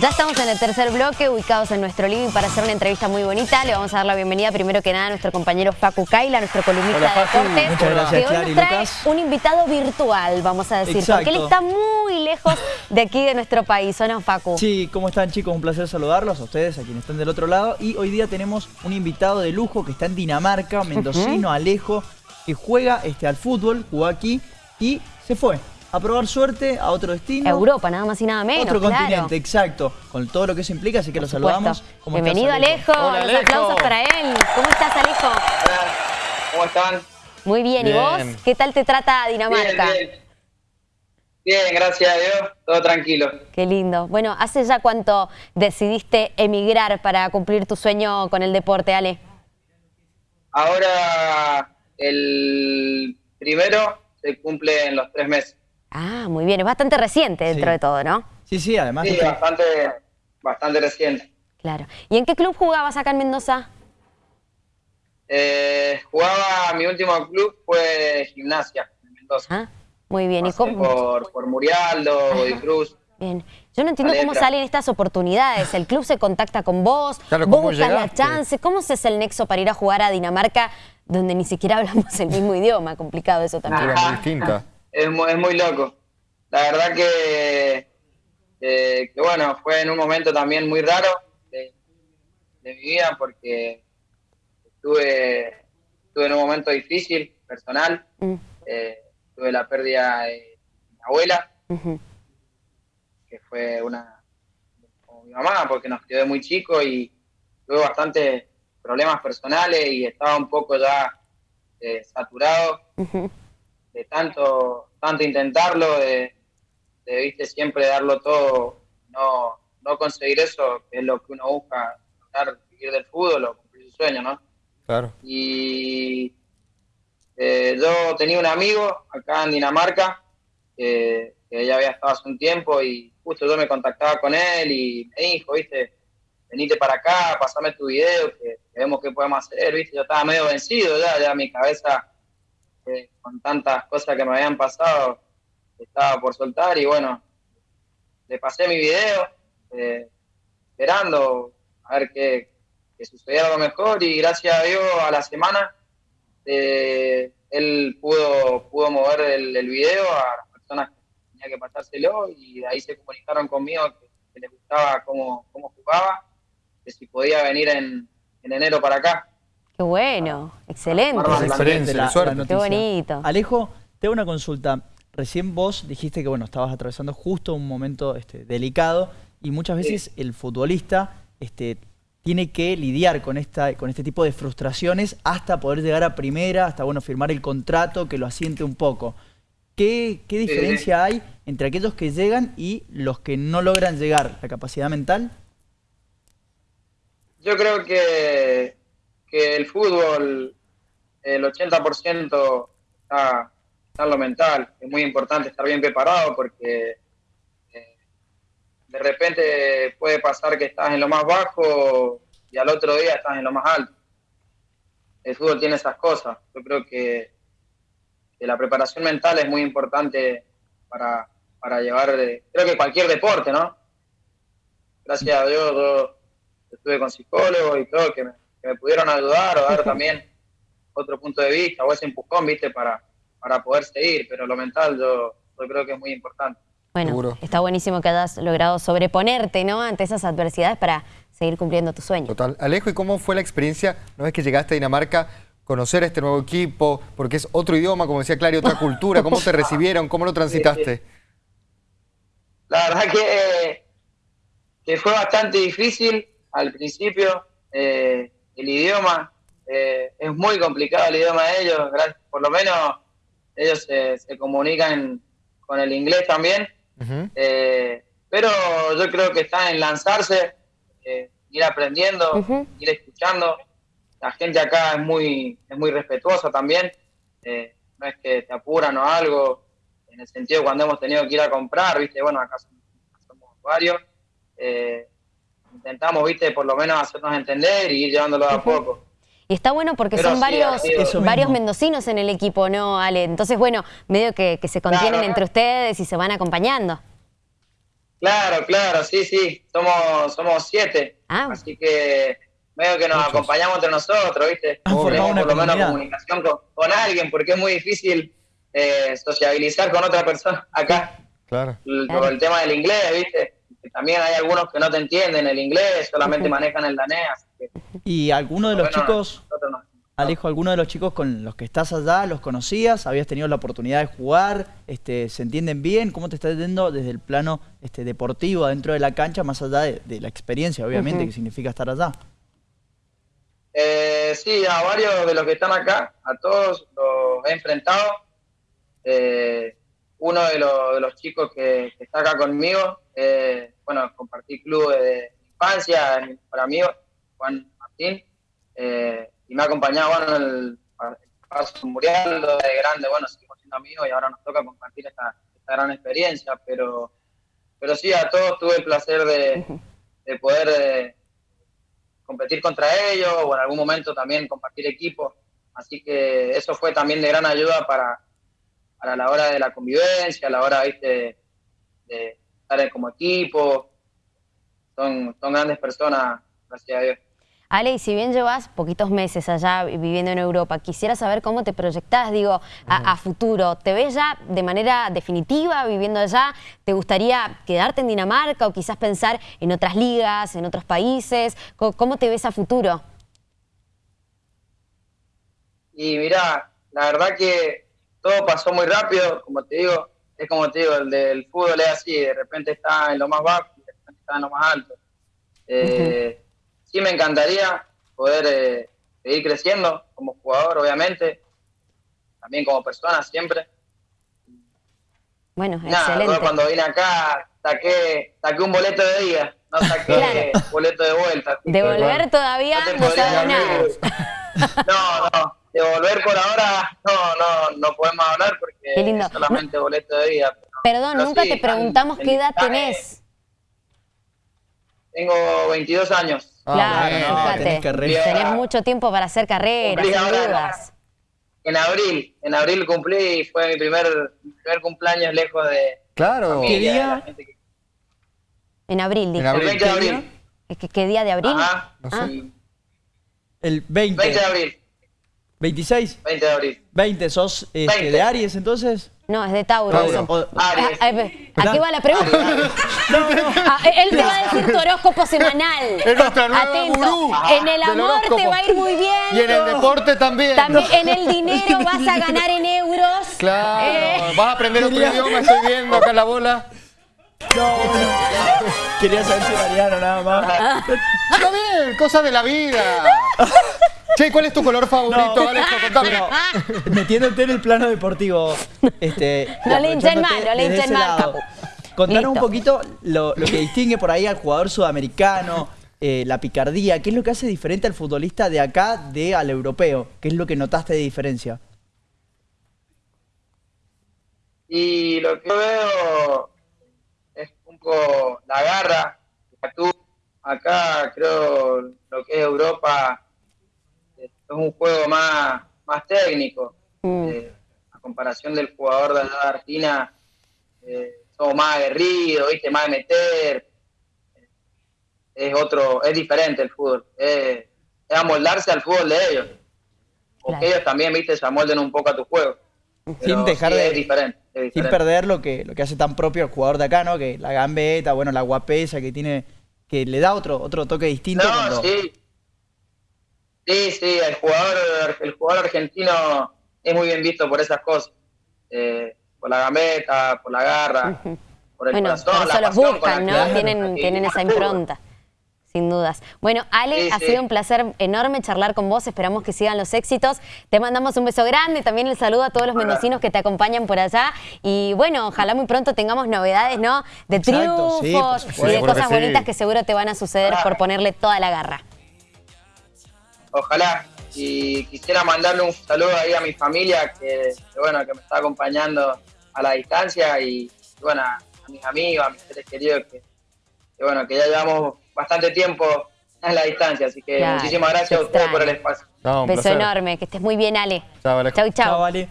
Ya estamos en el tercer bloque, ubicados en nuestro living para hacer una entrevista muy bonita. Le vamos a dar la bienvenida primero que nada a nuestro compañero Facu Kaila, nuestro columnista Hola, de deportes. Muchas gracias, que hoy Clary, nos trae Lucas. un invitado virtual, vamos a decir, Exacto. porque él está muy lejos de aquí de nuestro país, ¿o no, Facu? Sí, ¿cómo están chicos? Un placer saludarlos a ustedes, a quienes están del otro lado. Y hoy día tenemos un invitado de lujo que está en Dinamarca, mendocino, Alejo, que juega este, al fútbol, jugó aquí y se fue a probar suerte a otro destino. Europa, nada más y nada menos, Otro claro. continente, exacto, con todo lo que eso implica, así que lo supuesto. saludamos. ¿Cómo estás, Bienvenido, Alejo. Hola, Los Alejo. aplausos para él. ¿Cómo estás, Alejo? Hola, ¿Cómo están? Muy bien. ¿Y vos? ¿Qué tal te trata Dinamarca? Bien, bien. Bien, gracias a Dios, todo tranquilo. Qué lindo. Bueno, ¿hace ya cuánto decidiste emigrar para cumplir tu sueño con el deporte, Ale? Ahora el primero se cumple en los tres meses. Ah, muy bien. Es bastante reciente dentro Sí. de todo, ¿no? Sí, sí, además Sí, bastante, bastante reciente. Claro. ¿Y en qué club jugabas acá en Mendoza? Eh, jugaba, mi último club fue Gimnasia, en Mendoza. Ah, muy bien. ¿Y cómo? por, por Murialdo, Body Cruz. Bien. Yo no entiendo cómo salen estas oportunidades. El club se contacta con vos, Claro, vos ¿cómo buscas la chance. ¿Cómo se hace el nexo para ir a jugar a Dinamarca donde ni siquiera hablamos el mismo idioma? Complicado eso también. Era muy distinta. Es muy, es muy loco. La verdad que, que, que, bueno, fue en un momento también muy raro de, de mi vida porque estuve, estuve en un momento difícil, personal. Mm, Eh, tuve la pérdida de mi abuela, que fue una como mi mamá, porque nos quedó muy chico y tuve bastantes problemas personales y estaba un poco ya eh, saturado. De tanto, tanto intentarlo, de, de, viste siempre darlo todo, no, no conseguir eso, que es lo que uno busca, vivir del fútbol o cumplir su sueño, ¿no? Claro. Y eh, yo tenía un amigo acá en Dinamarca, que, que ya había estado hace un tiempo y justo yo me contactaba con él y me dijo, viste, venite para acá, pasame tu video, que, que vemos qué podemos hacer, viste, yo estaba medio vencido ya, ya mi cabeza con tantas cosas que me habían pasado estaba por soltar y bueno, le pasé mi video, eh, esperando a ver qué, que sucediera algo mejor y gracias a Dios a la semana eh, él pudo, pudo mover el, video a las personas que tenía que pasárselo y de ahí se comunicaron conmigo que, que les gustaba cómo, cómo jugaba, que si podía venir en, en enero para acá. Qué bueno. Excelente. Bárbaro. experiencia, la- qué suerte. la noticia. Qué bonito. Alejo, te hago una consulta. Recién vos dijiste que bueno, estabas atravesando justo un momento este, delicado y muchas veces el futbolista este, tiene que lidiar con, esta, con este tipo de frustraciones hasta poder llegar a primera, hasta bueno, firmar el contrato que lo asiente un poco. ¿Qué, qué diferencia hay entre aquellos que llegan y los que no logran llegar? ¿La capacidad mental? Yo creo que, que el fútbol, el 80% está, está en lo mental. Es muy importante estar bien preparado porque eh, de repente puede pasar que estás en lo más bajo y al otro día estás en lo más alto. El fútbol tiene esas cosas. Yo creo que, que la preparación mental es muy importante para, para llevar, de- creo que cualquier deporte, ¿no? Gracias a Dios yo estuve con psicólogos y todo que me, que me pudieron ayudar o dar también otro punto de vista o ese empujón, viste, para, para poder seguir, pero lo mental yo, yo creo que es muy importante. Bueno, Seguro. está buenísimo que hayas logrado sobreponerte ¿no? ante esas adversidades para seguir cumpliendo tu sueño. Total. Alejo, ¿y cómo fue la experiencia una vez que llegaste a Dinamarca? Conocer a este nuevo equipo, porque es otro idioma, como decía Clary, otra cultura. ¿Cómo te recibieron? ¿Cómo lo transitaste? La verdad que, que fue bastante difícil al principio, eh, el idioma, eh, es muy complicado el idioma de ellos, por lo menos ellos se, se comunican con el inglés también. Eh, pero yo creo que está en lanzarse, eh, ir aprendiendo, ir escuchando. La gente acá es muy, es muy respetuosa también. no es que te apuran o algo, en el sentido cuando hemos tenido que ir a comprar, viste, bueno, acá somos, somos varios. Intentamos, viste, por lo menos hacernos entender y ir llevándolo a poco. Y está bueno porque Pero son sí, varios, varios mendocinos en el equipo, ¿no, Ale? Entonces, bueno, medio que, que se contienen Claro. entre ustedes y se van acompañando. Claro, claro, sí, sí. Somos, somos siete. Ah. Así que medio que nos Muchos. acompañamos entre nosotros, ¿viste? Tenemos una por lo menos comunicación con, con alguien, porque es muy difícil eh, sociabilizar con otra persona acá. Claro. El, Claro. por el tema del inglés, ¿viste? Que también hay algunos que no te entienden el inglés, solamente manejan el danés. Así que, ¿Y alguno de los bueno, chicos, Alejo, alguno de los chicos con los que estás allá, los conocías? ¿Habías tenido la oportunidad de jugar? Este, ¿Se entienden bien? ¿Cómo te está yendo desde el plano este, deportivo adentro de la cancha, más allá de, de la experiencia, obviamente, Ujú. que significa estar allá? Eh, sí, a varios de los que están acá, a todos los he enfrentado. Eh, uno de los, chicos que, está acá conmigo, eh, bueno, compartí club de infancia, mi mejor amigo, Juan Martín, eh, y me ha acompañado en el, el paso mundial de grande, bueno, seguimos siendo amigos y ahora nos toca compartir esta, esta gran experiencia, pero, pero sí, a todos tuve el placer de, de poder eh, competir contra ellos o en algún momento también compartir equipo. Así que eso fue también de gran ayuda para, para la hora de la convivencia, a la hora ¿viste? De, de estar como equipo. Son, son grandes personas, gracias a Dios. Ale, y si bien llevas poquitos meses allá viviendo en Europa, quisiera saber cómo te proyectás, digo, a, a futuro. ¿Te ves ya de manera definitiva viviendo allá? ¿Te gustaría quedarte en Dinamarca o quizás pensar en otras ligas, en otros países? ¿Cómo, cómo te ves a futuro? Y mira, la verdad que todo pasó muy rápido, como te digo, es como te digo, el del fútbol es así, de repente está en lo más bajo y de repente está en lo más alto. Eh, Sí me encantaría poder eh, seguir creciendo como jugador, obviamente, también como persona siempre. Bueno, Nada, excelente. cuando vine acá saqué, saqué un boleto de ida, no saqué Claro. boleto de vuelta. así que, Devolver todavía no sabes nada. No, no, devolver por ahora no, no, no podemos hablar porque Qué lindo. es solamente boleto de ida. pero- Perdón, pero nunca sí, te preguntamos qué edad tenés. Tengo 22 años. Ah, claro, bueno, fíjate. tenés carrera. Tenés mucho tiempo para hacer carrera, Cumplí sin dudas. En abril, en abril cumplí y fue mi primer, mi primer cumpleaños lejos de Claro. familia, ¿Qué día? de que- En abril, dijo. En abril. El 20 de ¿Qué abril. que, ¿Qué día de abril? Ajá. No Ah. Sí, El 20. 20 de abril. 26. 20 de abril. 20, ¿sos este, 20. de Aries entonces? No, es de Tauro. Tauro. O- Aries. Ah, eh, ¿A qué va la pregunta? No, no. Ah, él te va a decir tu horóscopo semanal. Es nuestra nueva Atento. gurú En el amor te va a ir muy bien. Y en el deporte también. También en el dinero vas a ganar en euros. Claro. Eh, Vas a aprender otro idioma, estoy viendo acá la bola. No. Quería saber si Mariano nada más. Está bien, cosas de la vida. Che, ¿cuál es tu color favorito, No. Contame. Pero, metiéndote en el plano deportivo, este, No le hinchen mal, no le hinchen mal, Capu. Contanos un poquito lo, lo que distingue por ahí al jugador sudamericano, eh, la picardía, ¿qué es lo que hace diferente al futbolista de acá de al europeo? ¿Qué es lo que notaste de diferencia? Y lo que yo veo es un poco la garra, la actitud. Acá creo lo que es Europa es un juego más, más técnico. Mm. Eh, a comparación del jugador de de Argentina, eh, somos más aguerridos, ¿viste? más de meter. Eh, Es otro, es diferente el fútbol. Es, es amoldarse al fútbol de ellos. O Claro. que ellos también, viste, se amolden un poco a tu juego. Sin Pero dejar sí, de- es diferente, es Sin perder lo que, lo que hace tan propio el jugador de acá, ¿no? Que la gambeta, bueno, la guapesa que tiene, que le da otro, otro toque distinto. No, cuando- sí. Sí, sí, el jugador, el jugador argentino es muy bien visto por esas cosas. Eh, por la gambeta, por la garra, por el Bueno, corazón, la los buscan, ¿no? Tienen, tienen esa impronta. Sin dudas. Bueno, Ale, Sí, ha sí. sido un placer enorme charlar con vos. Esperamos que sigan los éxitos. Te mandamos un beso grande. También el saludo a todos los mendocinos que te acompañan por allá. Y bueno, ojalá muy pronto tengamos novedades, ¿no? De Exacto, triunfos y de cosas que sí. bonitas que seguro te van a suceder por ponerle toda la garra. Ojalá. Y quisiera mandarle un saludo ahí a mi familia que, que, bueno, que me está acompañando a la distancia y bueno, a mis amigos, a mis seres queridos que, que, bueno, que ya llevamos bastante tiempo en la distancia. Así que Claro, muchísimas gracias a ustedes por el espacio. No, un Beso placer. enorme. Que estés muy bien, Ale. Chao. Chau, chau. Chao, Ale.